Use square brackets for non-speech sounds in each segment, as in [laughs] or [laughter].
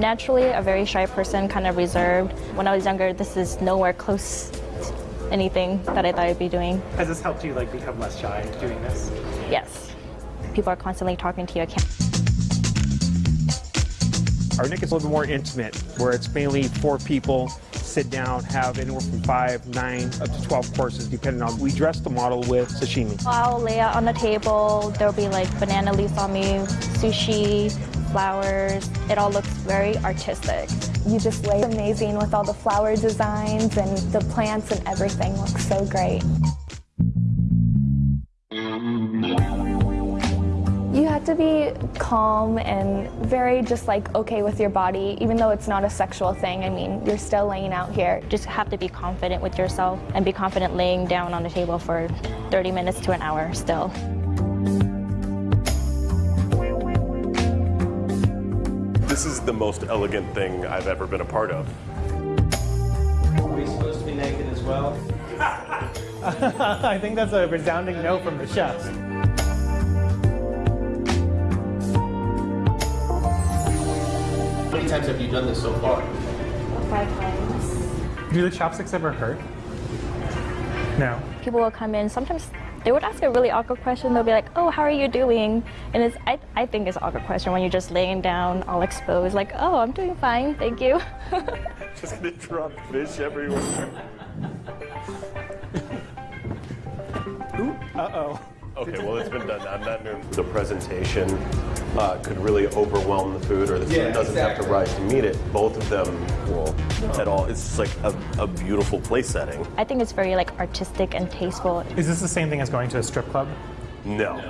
naturally a very shy person, kind of reserved. When I was younger, this is nowhere close to anything that I thought I'd be doing. Has this helped you like become less shy doing this? Yes. People are constantly talking to you. I can't Our Nick is a little bit more intimate, where it's mainly four people, sit down, have anywhere from five, nine, up to 12 courses, depending on, we dress the model with sashimi. I'll lay out on the table. There'll be like banana leaves on me, sushi, flowers. It all looks very artistic. You just lay amazing with all the flower designs and the plants and everything looks so great. To be calm and very just like okay with your body, even though it's not a sexual thing. I mean, you're still laying out here. Just have to be confident with yourself and be confident laying down on the table for 30 minutes to an hour still. This is the most elegant thing I've ever been a part of. Are we supposed to be naked as well? [laughs] I think that's a resounding no from the chefs. How many times have you done this so far? Five times. Do the chopsticks ever hurt? No. People will come in, sometimes they would ask a really awkward question. They'll be like, oh, how are you doing? And it's, I, I think it's an awkward question when you're just laying down all exposed, like, oh, I'm doing fine, thank you. [laughs] Just gonna drop fish everywhere. Uh-oh. Okay, well, it's been done. I'm not doing the presentation uh, could really overwhelm the food, or the food Yeah, doesn't have to rise to meet it. Both of them will at all. It's just like a, a beautiful place setting. I think it's very like artistic and tasteful. Is this the same thing as going to a strip club? No.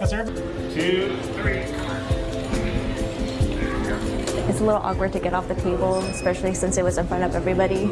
Yes, sir? Two, three. It's a little awkward to get off the table, especially since it was in front of everybody.